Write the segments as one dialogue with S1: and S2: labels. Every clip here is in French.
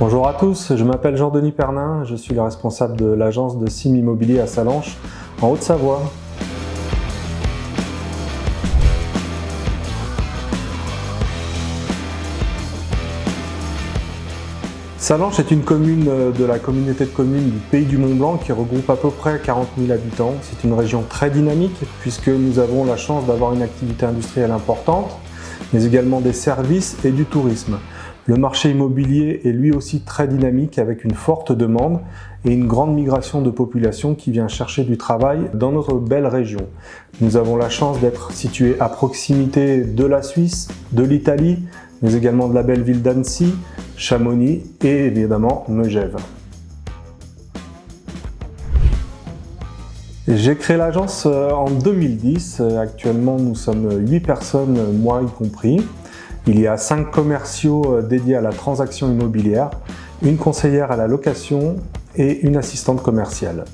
S1: Bonjour à tous, je m'appelle Jean-Denis Pernin, je suis le responsable de l'agence de Sim Immobilier à Salanches, en Haute-Savoie. Salanches est une commune de la communauté de communes du Pays du Mont-Blanc qui regroupe à peu près 40 000 habitants. C'est une région très dynamique puisque nous avons la chance d'avoir une activité industrielle importante, mais également des services et du tourisme. Le marché immobilier est lui aussi très dynamique avec une forte demande et une grande migration de population qui vient chercher du travail dans notre belle région. Nous avons la chance d'être situés à proximité de la Suisse, de l'Italie, mais également de la belle ville d'Annecy, Chamonix et évidemment Megève. J'ai créé l'agence euh, en 2010. Actuellement, nous sommes 8 personnes, moi y compris. Il y a 5 commerciaux euh, dédiés à la transaction immobilière, une conseillère à la location et une assistante commerciale.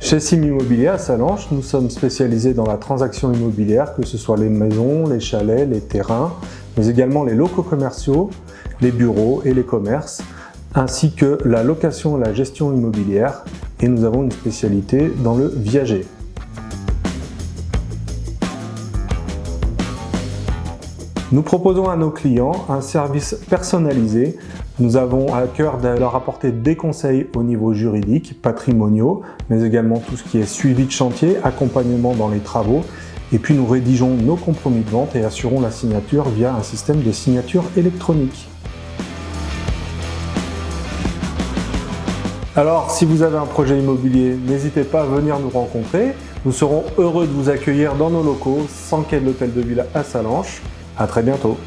S1: Chez Sim Immobilier à Salanches, nous sommes spécialisés dans la transaction immobilière, que ce soit les maisons, les chalets, les terrains, mais également les locaux commerciaux, les bureaux et les commerces, ainsi que la location et la gestion immobilière. Et nous avons une spécialité dans le viager. Nous proposons à nos clients un service personnalisé. Nous avons à cœur de leur apporter des conseils au niveau juridique, patrimoniaux, mais également tout ce qui est suivi de chantier, accompagnement dans les travaux. Et puis nous rédigeons nos compromis de vente et assurons la signature via un système de signature électronique. Alors, si vous avez un projet immobilier, n'hésitez pas à venir nous rencontrer. Nous serons heureux de vous accueillir dans nos locaux, sans quai de l'Hôtel de Ville à Salanches. À très bientôt.